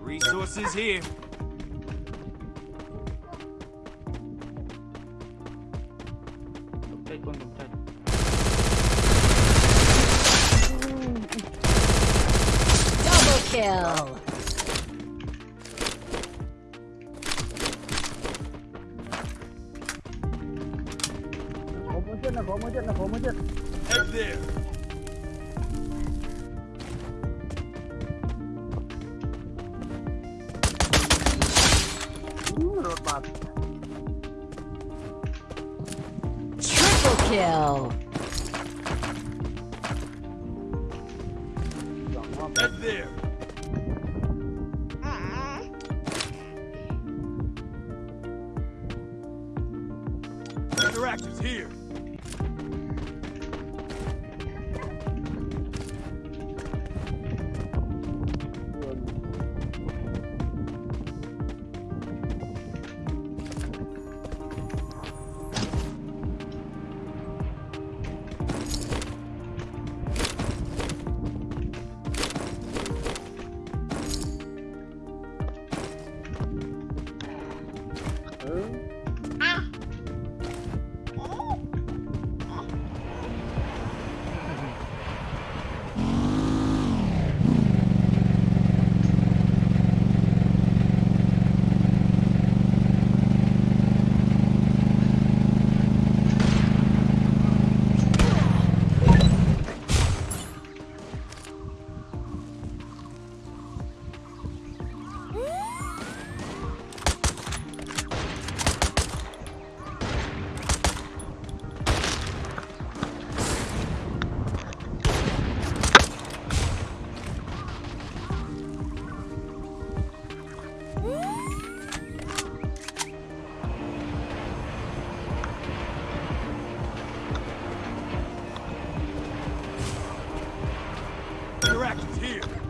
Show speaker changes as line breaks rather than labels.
Resources here.
Double kill.
Head there.
Triple kill.
Head there. Interactors here.
Bye. Here.